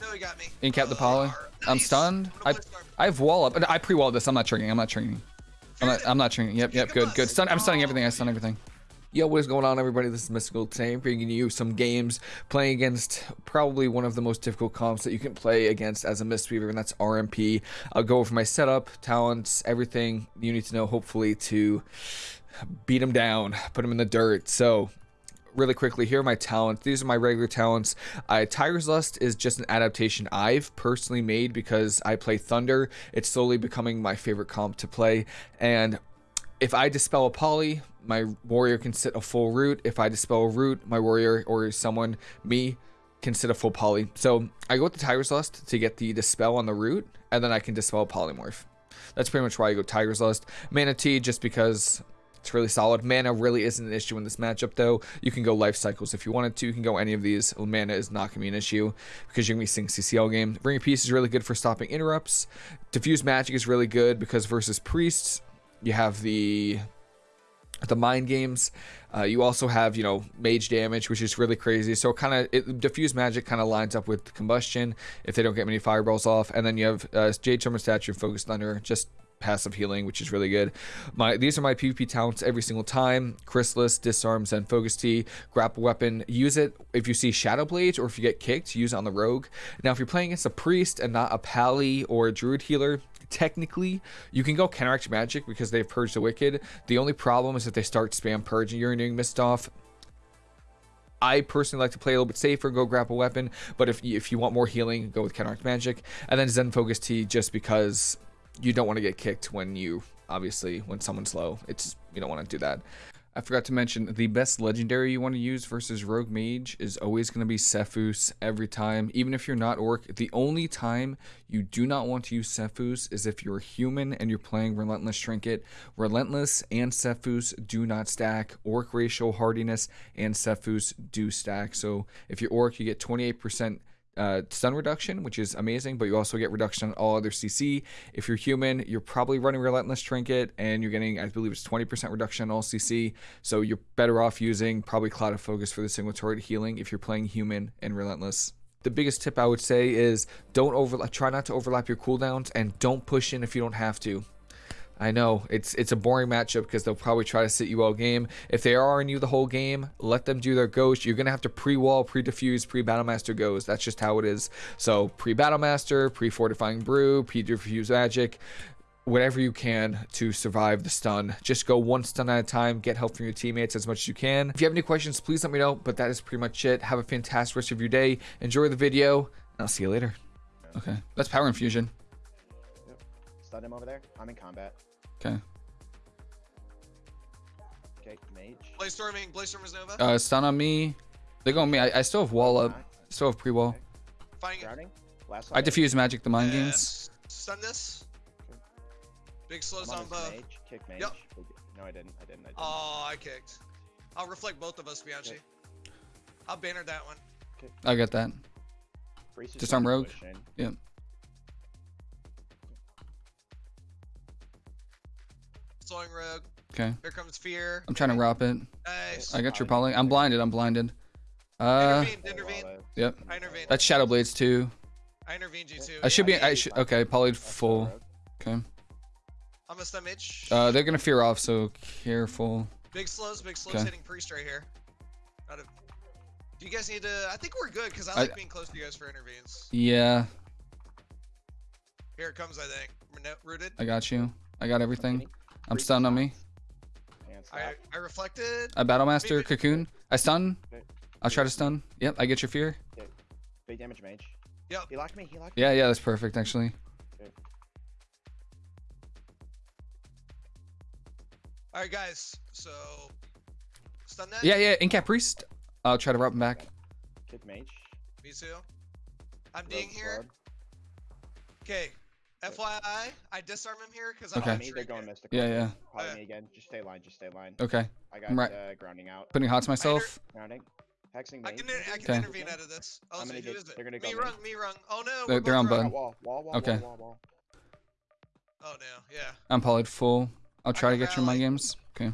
No, he got me. Incap the Oh, poly. nice. I'm stunned. I'm I gonna play I have wall up. I pre-walled this. I'm not triggering. I'm not triggering. I'm not. I'm not triggering. Yep. Yep. Good. Good. Stun. I'm stunning everything. I stun everything. Yo, what is going on, everybody? This is Mystical today. I'm bringing you some games playing against probably one of the most difficult comps that you can play against as a Mistweaver, and that's RMP. I'll go over my setup, talents, everything you need to know, hopefully, to beat him down, put him in the dirt. So, really quickly, here are my talents. These are my regular talents. Uh, Tiger's Lust is just an adaptation I've personally made because I play Thunder. It's slowly becoming my favorite comp to play. And if I dispel a poly, my warrior can sit a full root. If I dispel a root, my warrior or someone, me, can sit a full poly. So I go with the Tiger's Lust to get the dispel on the root, and then I can dispel polymorph. That's pretty much why I go Tiger's Lust. Mana Tea, just because it's really solid. Mana really isn't an issue in this matchup, though. You can go life cycles if you wanted to. You can go any of these. Mana is not going to be an issue because you're going to be seeing CCL game. Ring of Peace is really good for stopping interrupts. Diffuse Magic is really good because versus Priests, you have the the mind games uh, you also have you know mage damage which is really crazy so kind of it diffuse magic kind of lines up with combustion if they don't get many fireballs off and then you have uh, jade summer statue focus thunder just passive healing which is really good. My these are my pvp talents every single time. Chrysalis disarms and focus t grapple weapon. Use it if you see shadow blades or if you get kicked use it on the rogue. Now if you're playing against a priest and not a pally or a druid healer technically you can go counteract magic because they've purged the wicked. The only problem is if they start spam purging you're doing missed off. I personally like to play a little bit safer, go grapple weapon, but if if you want more healing, go with counteract magic, and then Zen Focus Tea just because you don't want to get kicked when you obviously when someone's low. It's you don't want to do that. I forgot to mention the best legendary you want to use versus Rogue Mage is always going to be Sephuz every time. Even if you're not Orc, the only time you do not want to use Sephuz is if you're human and you're playing Relentless Trinket. Relentless and Sephuz do not stack. Orc Racial Hardiness and Sephuz do stack. So if you're Orc, you get 28% uh, stun reduction, which is amazing, but you also get reduction on all other CC. If you're human, you're probably running Relentless Trinket, and you're getting, I believe it's 20% reduction on all CC, so you're better off using probably Clouded Focus for the single turret healing if you're playing human and Relentless. The biggest tip I would say is don't overlap, try not to overlap your cooldowns, and don't push in if you don't have to. I know it's it's a boring matchup because they'll probably try to sit you all game. If they are in you the whole game, let them do their ghost. You're gonna have to pre-wall, pre-diffuse, pre-battlemaster goes. That's just how it is. So pre-battlemaster, pre-fortifying brew, pre-diffuse magic, whatever you can to survive the stun. Just go one stun at a time. Get help from your teammates as much as you can. If you have any questions, please let me know. But that is pretty much it. Have a fantastic rest of your day. Enjoy the video, and I'll see you later. Okay, that's power infusion. Stun him over there. I'm in combat. Okay. Okay, mage. Blaze storming, Blaze stormers Nova. Uh, stun on me. They go on me. I, I still have wall up. Still have pre-wall. Finding it. Drowning. Last I diffuse magic the mind games. Yes. Stun this. Big slows on both. Mage. Kick mage. Yep. No, I didn't. I didn't. I didn't. Oh, I kicked. I'll reflect both of us, Bianchi. Okay. I'll banner that one. I get that. Priest is disarm rogue. push in. Yep. Slowing rogue. Okay. Here comes fear. I'm trying to wrap it. Nice. I got your poly. I'm blinded. I'm blinded. Uh, intervened, intervened. Yep. I intervened. That's Shadow Blades too. I intervened you too. I should be. I I should. Okay, polyed full. Okay. I'm a stun mage. Uh, they're gonna fear off, so careful. big slows, big slows okay. hitting priest right here. Not a... Do you guys need to? I think we're good because I I- like being close to you guys for intervenes. Yeah, Here it comes, I think. Rooted. I got you. I got everything. Kenny, I'm stunned on me. I, stop. I reflected. I Battlemaster Maybe- cocoon. I stun. I'll try to stun. Yep, I get your fear. Big damage mage. Yep. He locked me. He locked me. Yeah, yeah, that's perfect actually. All right, guys. So stun that. Yeah, yeah. Incap priest. I'll try to wrap him back. Kick mage. Me too. I'm Rogue being here. Okay. FYI, I disarm him here because Okay. I Follow don't me. They're going mystical. Yeah, yeah. Follow Uh, me again. Just stay line. Just stay line. Okay. I got I'm right. uh, grounding out. Putting hots myself. Grounding. Hexing I can, I can Okay. intervene out of this. Oh, I'm so gonna who get- it? they're gonna go. me rung, me rung. Oh no, They're- they're on rung. bud. Wall, wall, wall, Okay. wall, wall, wall. Oh no, yeah. I'm polyed full. I'll try to can get your mind rally. games. Okay.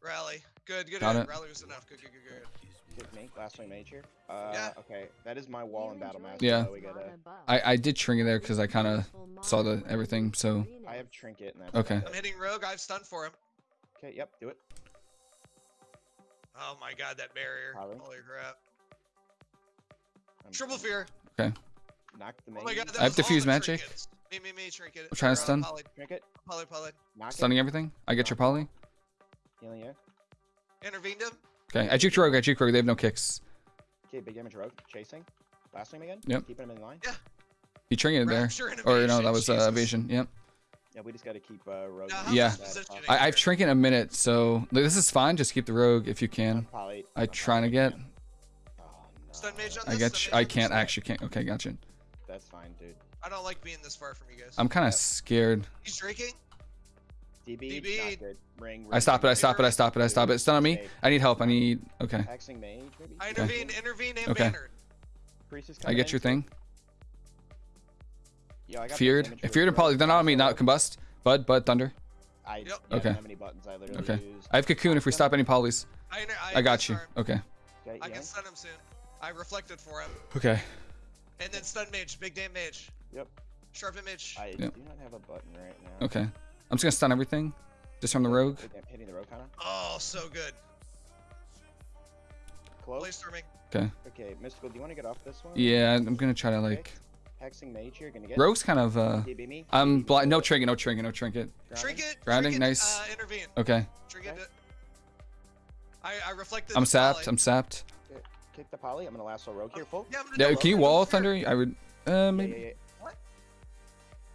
Rally. Good, good. Got good. it. Rally was enough. Good, good, good, good. Kick me. Last swing mage here. Uh, Yeah. Okay, that is my wall in battle master. Yeah. So we gotta. I I did trinket there because I kind of saw the everything. So I have trinket and that's Okay. about I'm hitting rogue. I've stunned for him. Okay. Yep. Do it. Oh my god, that barrier. Probably. Holy crap. I'm- Triple fear. Knock the mage. Oh my god, I have was all diffuse magic. trinkets. Me, me, me, trinket. I'm trying to or, uh, stun. Poly, Trinket. poly, poly. Knock stunning everything. I get your poly. Healing you. Intervened him. Okay, I juked rogue. I juked rogue. They have no kicks. Okay, big damage rogue. Chasing. Last swing again. Yep. Keeping him in line. Yeah. He trinketed there. Rapture and Or no, evasion, that was uh, Jesus. evasion. Yep. Yeah, we just gotta keep uh, rogue. Now, in how's Yeah. this that positioning spot. I, I've here? trinket in a minute, so like, this is fine. Just keep the rogue if you can. Poly. I I'm trying to get. Oh, no. Stun mage on I this, get. stun You, I can't actually. Can't. Okay, gotcha. That's fine, dude. I don't like being this far from you guys. I'm kind of Yep. scared. He's drinking. DB. DB. Not good. Ring. I stop it. I stop it. I stop it. I stop it. Stun on me. I need help. I need. Okay. Hexing mage, maybe. I Okay. intervene, intervene, and Okay. bannered. I get your thing. Yo, I got Feared. damage If with feared and rogue. poly, they're not on me. Not combust. Bud. Bud. Thunder. I Yep. yeah, Okay. I don't have many buttons. I literally Okay. used. I have cocoon. If we stop any polys, I, inter- I got you. disarm. Okay. Okay, I yeah. can stun him soon. I reflected for him. Okay. And then stun mage, big damn mage. Yep. Sharpen mage. I Yep. do not have a button right now. Okay. I'm just gonna stun everything. Disarm the rogue. Hit- Hitting the rogue kinda. Oh, so good. Close. Play storming. Okay. Okay, mystical. Do you want to get off this one? Yeah, I'm gonna try to like. Hexing mage here. Gonna get. Rogue's kind of uh. Me. I'm DB, blind. No rogue, trinket. No trinket. No trinket. grounding. Trinket. Grounding, trinket, nice. Uh, intervene. Okay. Trinket. Okay. it. I, I reflected. I'm sapped. poly. I'm sapped. Kick the poly. I'm gonna lasso rogue here. Full. Yeah, I'm gonna Yeah. do Can you wall Sure. thunder? I would. Uh, Yeah, maybe. yeah, yeah.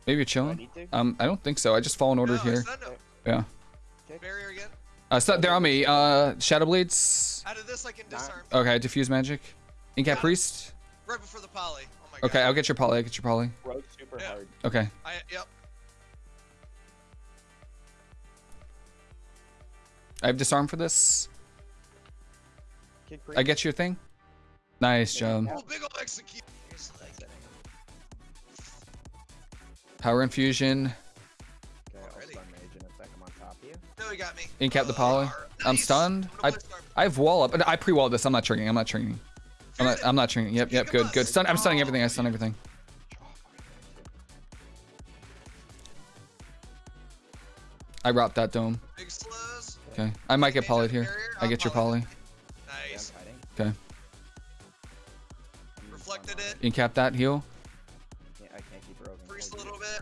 Maybe you're Do I chilling. Um, I don't think so. I just fall in order No, here. stunned him. Yeah. Barrier again. Uh, so they're on me. Uh, shadow blades. Out of this, I can disarm. Okay. Diffuse magic. Incap Got priest. Right before the poly. Oh my god. Okay. I'll get your poly. I'll get your poly. Rogue super Yeah. hard. Okay. I, yep. I have disarm for this. I get your thing. Nice job. Oh, big ol' execute. Top of you. No, he got me. Incap the uh, poly. Oh, I'm stunned. I'm I gonna play storm. I have wall up. I pre-walled this. I'm not triggering. I'm not triggering. I'm not. I'm not triggering. Yep. Yep. Good. Good. Stun. I'm stunning everything. I stun everything. I robbed that dome. Okay. I might get Mage polyed here. I get your poly. poly. Nice. Okay. I'm Reflected it. Incap that heal.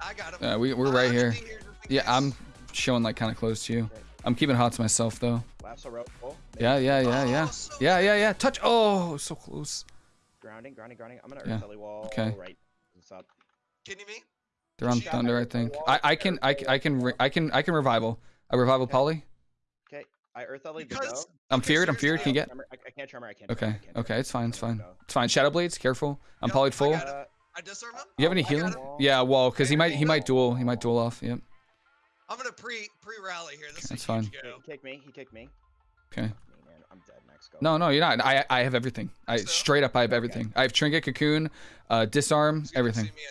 I got him. Uh, we we're right gonna here. be just in Yeah. I'm showing like kind of close to you. Okay. I'm keeping hot to myself though. Lasso rogue. Full. Yeah. Yeah. Yeah. Yeah. Oh, so Yeah. Yeah. Yeah. Touch. Oh, so close. Grounding, grounding, grounding. I'm gonna Yeah. earth belly wall. Okay. Right. What's up? Kidding me? They're on thunder. I think. I I can I can I can I can I can revival. A revival Okay. poly. Okay. I earth belly to Because- go. I'm feared. I'm feared. Can you get? I, I can't tremor. I can't. Okay. tremor, I can't Okay. tremor. It's fine. It's fine. It's fine. Shadow blades. Careful. I'm Yep, polyed I full. Got it. I disarm him. You have any healing? Yeah. Wall. Cause he might he Wall. might duel. He might duel off. Yep. I'm gonna pre pre rally here. This That's a huge fine. He kicked me. He kicked me. Okay. I'm dead. Next go. No, no, you're not. I I have everything. I So? straight up I have Okay. everything. I have trinket, cocoon, uh, disarm, He's everything. see me,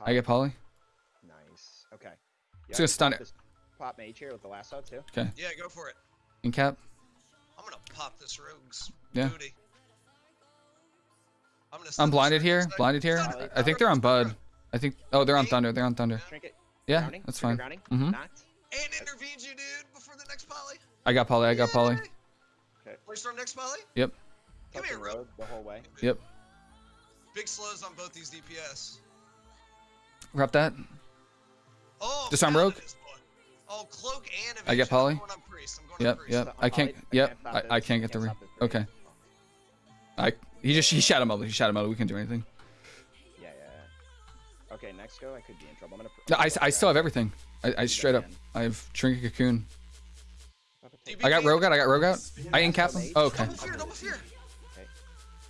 I I get poly. Nice. Okay. Just gonna stun it. Pop mage here with the lasso too. Okay. Yeah, go for it. Incap. I'm gonna pop this rogue's Yeah. booty. I'm gonna. I'm blinded here. inside. Blinded here. I think they're on stun bud. I think. Oh, they're on thunder. They're on thunder. Yeah, that's fine. Grounding. Mhm. And intervenes you, dude, before the next poly. I got poly. I got poly. Yay! Okay. Play storm next poly. Yep. Give me a Touching rogue. rogue the whole way. Yep. Big slows on both these DPS. Wrap that. Oh, Disarm found rogue? this one. Oh, cloak and I get evasion. I'm poly? going on priest. I'm going Yep. Yep. I can't. Yep. I, I can't get the. Re- stop this raid. okay. I. He just he shadow mode. He shadow mode. We can't do anything. Yeah, yeah. yeah. Okay, next go. I could be in trouble. I'm gonna. No, I, I still have everything. I, I straight up. again. I have trinket, cocoon. I got rogue out. I got rogue out. I incap him. Oh, okay. Double fear, double fear. Okay.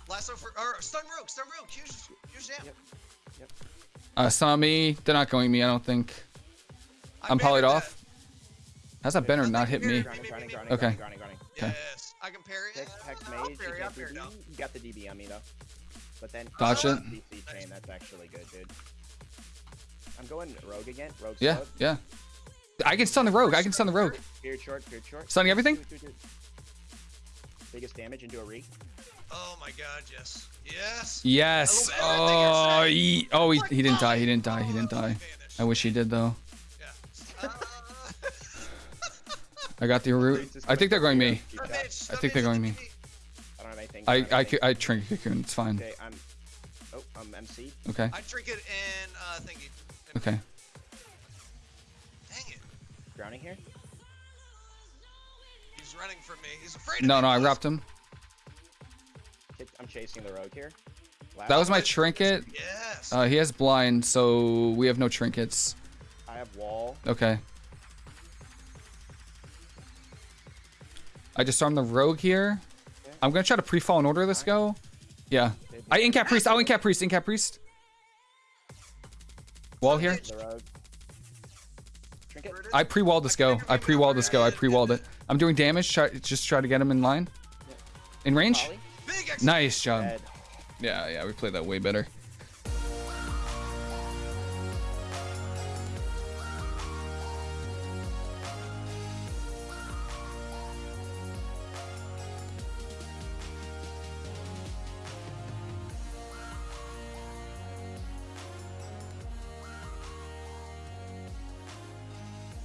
Lasso for or stun rogue, stun rogue. Huge, huge jam. Yep. Uh, some on me. They're not going me. I don't think. I I'm polyed bannered off. How's that banner not hit me? Grounding, grounding, grounding, Okay. I can parry. Hex, hex Uh, mage. parry, You got, parry DB, you got the DB on me though. But then Dodge uh, it. DC chain. That's actually good, dude. I'm going rogue again. Rogue. Yeah, slowed. yeah. I can stun the rogue. I can stun the rogue. Feared short. Feared short. Stunning everything? It. Biggest damage into a re. Oh my god, yes. Yes. Yes. I love Oh, he, oh, he, he didn't die. He didn't die. He didn't Oh, die. I wish he did though. Yeah. I got the root. I think they're going me. Keep Or track. Mitch, I think they're going me. I don't have anything. I I anything. I, I trinket cocoon. It's fine. Okay, I'm. Oh, I'm MC. Okay. I drink it and uh thingy. Okay. Dang it. Drowning here. He's running from me. He's afraid of No, me. no, I wrapped him. I'm chasing the rogue here. Last, That was my trinket. Yes. Uh, he has blind, so we have no trinkets. I have wall. Okay. I disarmed the rogue here. I'm gonna try to pre-fall in order. Let's go. Yeah. I incap priest. I'll incap priest. Incap priest. Wall here. The rogue. Trinket. Where it is? I pre-walled this go. I pre-walled this go. I pre-walled it. I'm doing damage. Try, just try to get him in line. In range. Ollie. Big X. Nice job. Yeah, yeah. We played that way better.